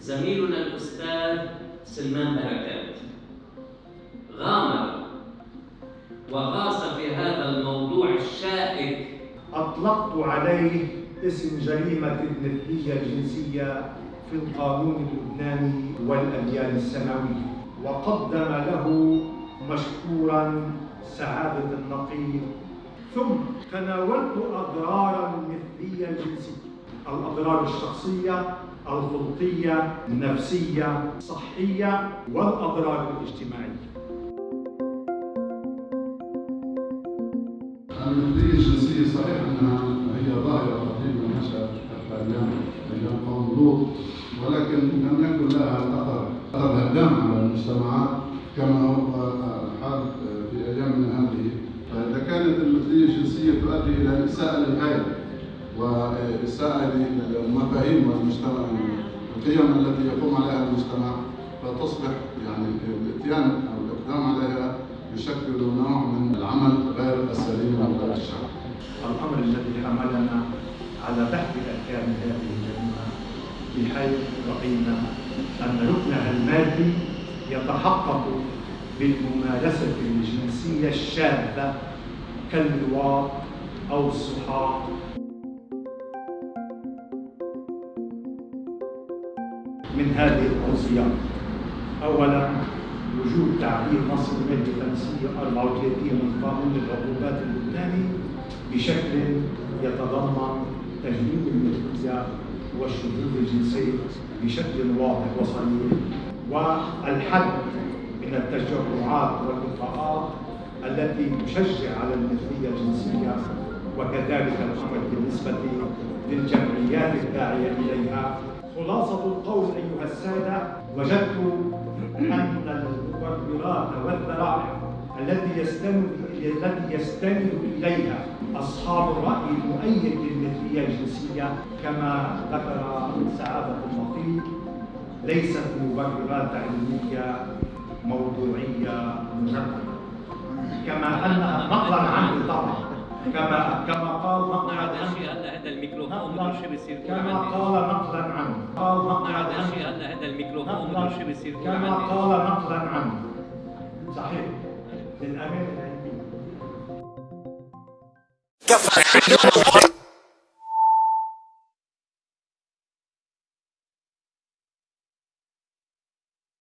زميلنا الأستاذ سلمان بركات. غامر وغاص في هذا الموضوع الشائك. أطلقت عليه اسم جريمة المثلية الجنسية في القانون اللبناني والأديان السماوية. وقدم له مشكورا سعادة النقيب. ثم تناولت أضرار المثلية الجنسية. الأضرار الشخصية الخلقية النفسية الصحية والأضرار الاجتماعية. المثلية الجنسية صحيح أنها هي ظاهرة قديمة نشأت حتى أيام أيام قوم لوط ولكن لم يكن لها أثر أثر هدام على المجتمعات كما هو الحال في أيام من هذه. فإذا كانت المثلية الجنسية تؤدي إلى إساءة للغاية. وإساءة للمفاهيم والمجتمع القيم التي يقوم عليها المجتمع فتصبح يعني الاتيان أو الإقدام عليها يشكل نوع من العمل غير السليم وغير الشرعي. الأمر الذي حملنا على بحث أركان هذه الجريمة بحيث رأينا أن ركنها المادي يتحقق بالممارسة الجنسية الشاذة كاللواط أو السحاق من هذه التوصيات أولا وجود تعديل نص المادة 534 من قانون العقوبات اللبناني بشكل يتضمن تجنيب المثلية والشذوذ الجنسي بشكل واضح وصريح. والحد من التجرعات واللقاءات التي تشجع على المثلية الجنسية وكذلك الأمر بالنسبة للجمعيات الداعية إليها خلاصة القول أيها السادة وجدت أن المبررات والذرائع التي يستند التي يستند إليها أصحاب الرأي المؤيد للمثلية الجنسية كما ذكر سعادة النقيب ليست مبررات علمية موضوعية مجردة كما أنها نقلا عنه طبعا. كما كما قال هذا عنه الشيء هلا هذا الميكروفون بدون شيء بيصير كل كما قال نقلا عنه قال عنه الشيء هلا هذا الميكروفون شيء بيصير كما قال نقلا عنه صحيح. العلمية كفى.